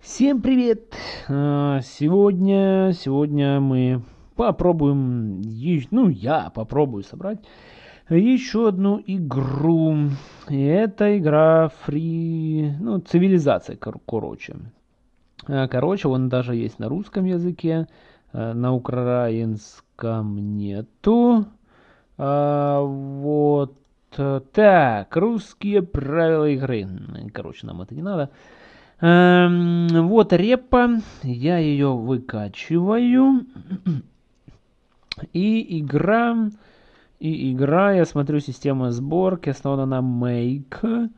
Всем привет! А, Сегодня, сегодня мы попробуем, ну я попробую собрать еще одну игру. Это игра фри, ну цивилизация, кор- короче. А, Короче, он даже есть на русском языке, а, на украинском нету. Вот. э, Так, русские правила игры. Короче, нам это не надо. Эм, вот репа, я ее выкачиваю. И игра, и игра, я смотрю, система сборки основана на make.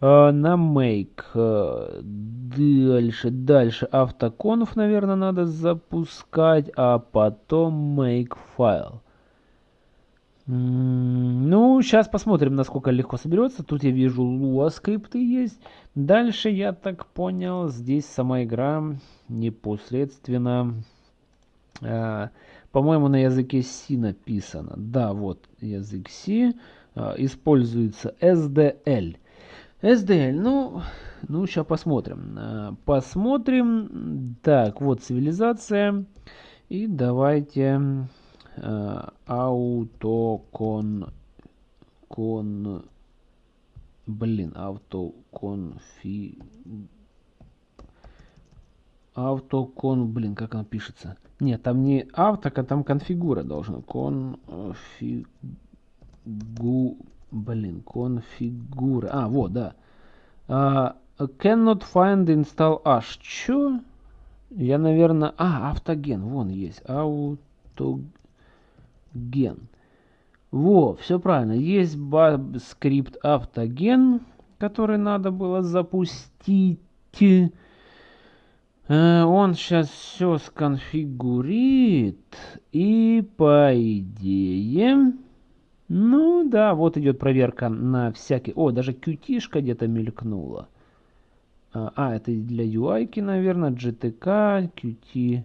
Э, на make. Э, Дальше, дальше автоконф, наверное, надо запускать, а потом make файл. Ну, сейчас посмотрим, насколько легко соберется. Тут я вижу Lua скрипты есть. Дальше, я так понял, здесь сама игра непосредственно, э, по-моему, на языке C написано. Да, вот язык C. э, Используется SDL. SDL, ну, ну, сейчас посмотрим. Э, Посмотрим. Так, вот цивилизация. И давайте аутокон... Кон... Блин, автоконфи... Автокон... Блин, как оно пишется? Нет, там не авто, а там конфигура должна. Конфигу... Блин, конфигура. А, вот, да. А, cannot find install H. Чё? Я, наверное... А, автоген. Вон есть. Автоген. Во, все правильно. Есть скрипт автоген, который надо было запустить. Э, Он сейчас все сконфигурит. И по идее... Ну да, вот идет проверка на всякий... О, даже qt где-то мелькнула. А, а, это для UI, наверное, GTK, Qt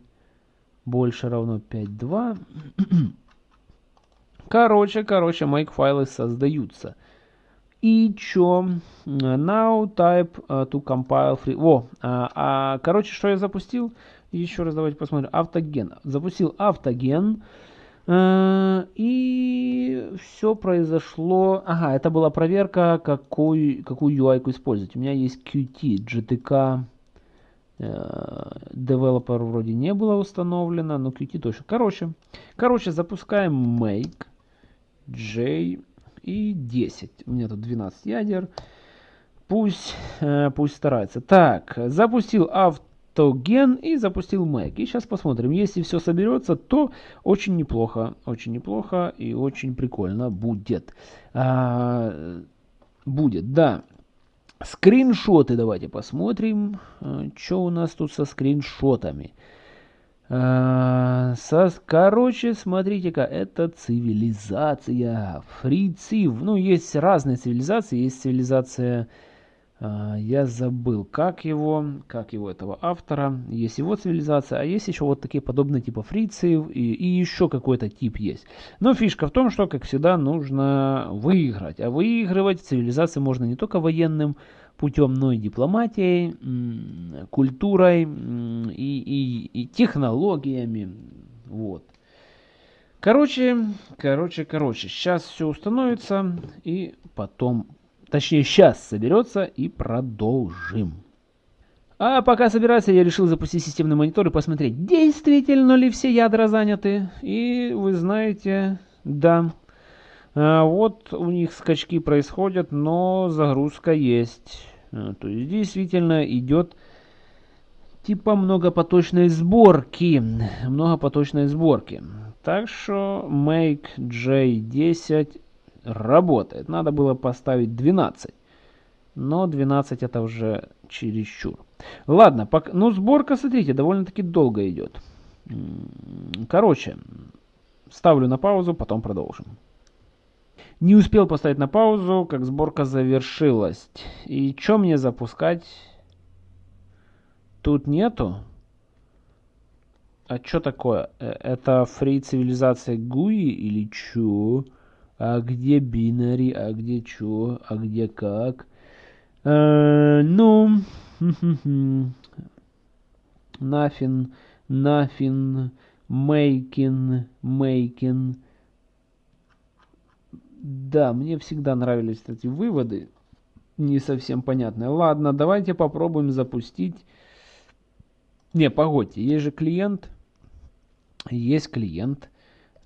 больше равно 5.2. Короче, короче, make файлы создаются. И чё? Now type uh, to compile free. Во, а, а, короче, что я запустил? Еще раз давайте посмотрим. Автоген. Запустил автоген. э, И все произошло. Ага, это была проверка, какой, какую UI использовать. У меня есть Qt, GTK. Developer вроде не было установлено, но Qt точно. Короче, короче, запускаем make J и 10. У меня тут 12 ядер. Пусть, э, пусть старается. Так, запустил автоген и запустил make. И сейчас посмотрим. Если все соберется, то очень неплохо. Очень неплохо и очень прикольно будет. А, будет, да. Скриншоты давайте посмотрим. Что у нас тут со скриншотами. Со, короче, смотрите-ка, это цивилизация. Фрицив. Ну, есть разные цивилизации. Есть цивилизация... а, я забыл, как его, как его этого автора. Есть его цивилизация, а есть еще вот такие подобные типа фрициев и, и еще какой-то тип есть. Но фишка в том, что, как всегда, нужно выиграть. А выигрывать цивилизации можно не только военным путем, но и дипломатией, м, культурой и, и, и технологиями. Вот. Короче, короче, короче, сейчас все установится и потом, точнее сейчас соберется и продолжим. А пока собирается, я решил запустить системный монитор и посмотреть, действительно ли все ядра заняты. И вы знаете, да, вот у них скачки происходят, но загрузка есть. А, То есть действительно идет типа многопоточной сборки. Многопоточной сборки. Так что make J10 работает. Надо было поставить 12. Но 12 это уже чересчур. Ладно, пок- ну сборка, смотрите, довольно-таки долго идет. Короче, ставлю на паузу, потом продолжим. Не успел поставить на паузу, как сборка завершилась. И что мне запускать? Тут нету. А что такое? Э, Это фри цивилизация GUI или чё? А где бинари? А где чё? А где как? Э, ну, nothing, nothing, making, making. Да, мне всегда нравились эти выводы, не совсем понятные. Ладно, давайте попробуем запустить. Не, погодьте, есть же клиент. Есть клиент.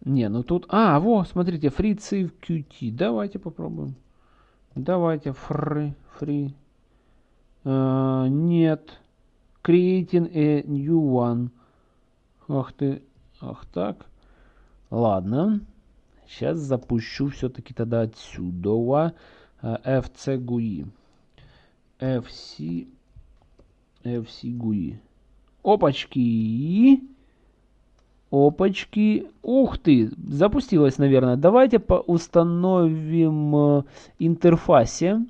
Не, ну тут... А, во, смотрите, free save qt. Давайте попробуем. Давайте, free, free. Uh, нет. Creating a new one. Ах ты, ах так. Ладно. Сейчас запущу все-таки тогда отсюда. FC GUI. FC, FC GUI. Опачки. Опачки. Ух ты, запустилась, наверное. Давайте установим э, интерфасе.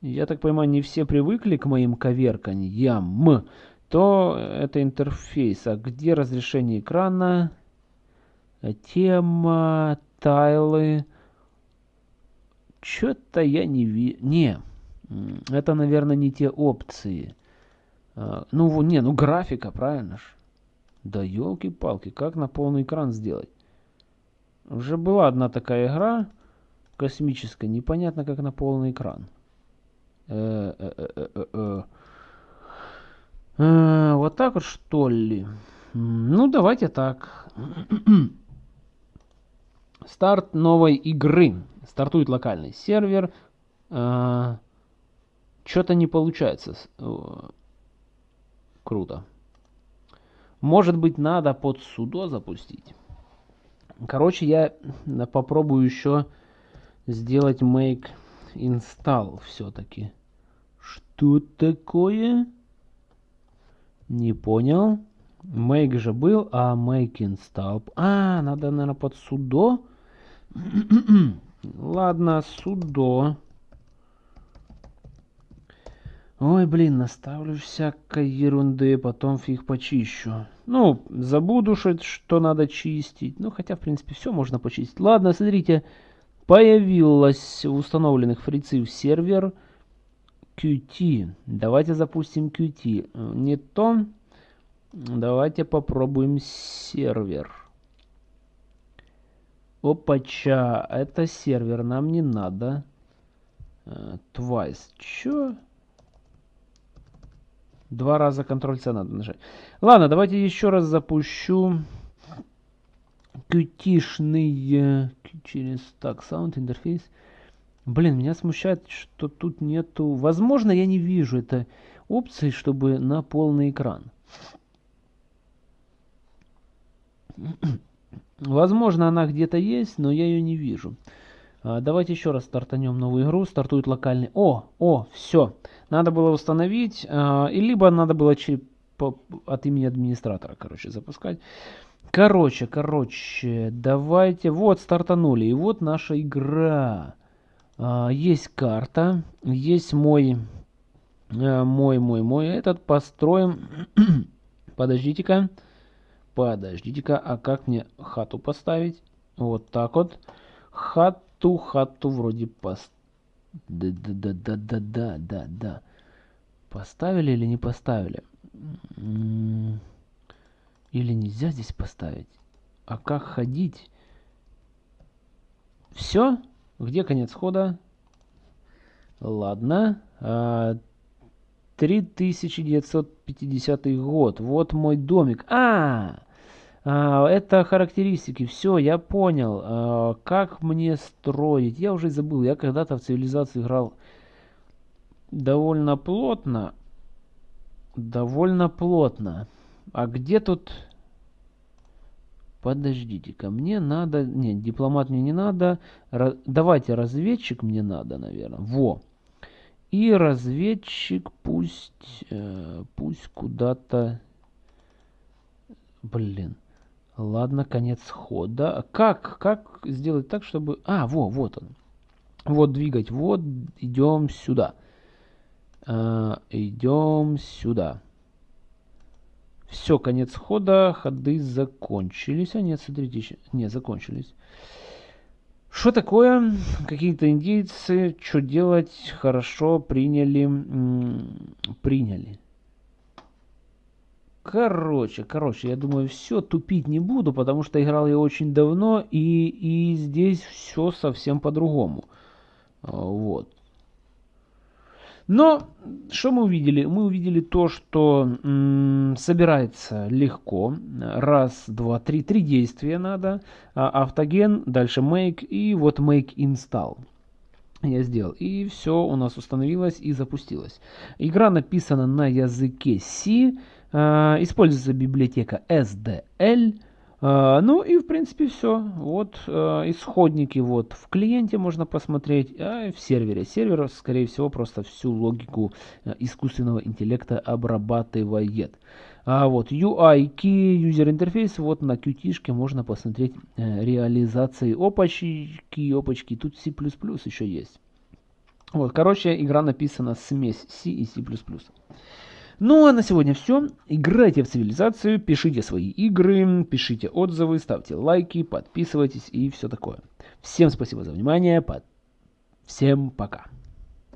Я так понимаю, не все привыкли к моим коверканьям. То это интерфейс. А где разрешение экрана? Тема, тайлы. Что-то я не вижу. Не, это, наверное, не те опции. А, ну, не, ну графика, правильно ж? Да елки-палки, как на полный экран сделать? Уже была одна такая игра космическая, непонятно как на полный экран. Э -э -э вот так вот что ли? Ну давайте так. Старт новой игры. Стартует локальный сервер. Что-то не получается. Круто. Может быть, надо под судо запустить. Короче, я попробую еще сделать make install все-таки. Что такое? Не понял. Make же был, а make install. А, надо, наверное, под судо. Ладно, судо. Ой, блин, наставлю всякой ерунды, потом фиг почищу. Ну, забуду, что надо чистить. Ну, хотя, в принципе, все можно почистить. Ладно, смотрите, появилась установленных фрицев сервер Qt. Давайте запустим Qt. Не то. Давайте попробуем сервер. Опача, это сервер, нам не надо. Uh, twice. Чё? Два раза Ctrl-C надо нажать. Ладно, давайте еще раз запущу qt через так, sound интерфейс. Блин, меня смущает, что тут нету... Возможно, я не вижу этой опции, чтобы на полный экран. Возможно, она где-то есть, но я ее не вижу. А, давайте еще раз стартанем новую игру. Стартует локальный... О, о, все. Надо было установить, а, и либо надо было от имени администратора, короче, запускать. Короче, короче, давайте... Вот, стартанули. И вот наша игра. А, есть карта, есть мой... Мой, мой, мой. Этот построим... Подождите-ка. Подождите-ка, а как мне хату поставить? Вот так вот. Хат ту хату вроде пост... Да-да-да-да-да-да-да. Поставили или не поставили? Или нельзя здесь поставить? А как ходить? Все? Где конец хода? Ладно. 3950 а, год. Вот мой домик. А! А, это характеристики. Все, я понял. А, как мне строить? Я уже забыл. Я когда-то в цивилизацию играл довольно плотно. Довольно плотно. А где тут... Подождите-ка, мне надо... Нет, дипломат мне не надо. Раз... Давайте разведчик мне надо, наверное. Во. И разведчик пусть... Э, пусть куда-то... Блин. Ладно, конец хода. Как? Как сделать так, чтобы... А, во, вот он. Вот двигать. Вот, идем сюда. А, идем сюда. Все, конец хода. Ходы закончились. А смотрите, еще... Не, закончились. Что такое? Какие-то индейцы, что делать? Хорошо, приняли. Приняли. Короче, короче, я думаю, все, тупить не буду, потому что играл я очень давно, и, и здесь все совсем по-другому. А, вот. Но что мы увидели? Мы увидели то, что собирается легко. Раз, два, три. Три действия надо. А, автоген, дальше make и вот make install. Я сделал. И все у нас установилось и запустилось. Игра написана на языке C. Э, используется библиотека SDL. Э, ну и в принципе все. Вот э, исходники вот в клиенте можно посмотреть, а в сервере. Сервер, скорее всего, просто всю логику искусственного интеллекта обрабатывает. А вот UI key user interface вот на qt можно посмотреть реализации опачки, опачки. Тут C++ еще есть. Вот, короче, игра написана смесь C и C++. Ну а на сегодня все. Играйте в цивилизацию, пишите свои игры, пишите отзывы, ставьте лайки, подписывайтесь и все такое. Всем спасибо за внимание. Всем пока.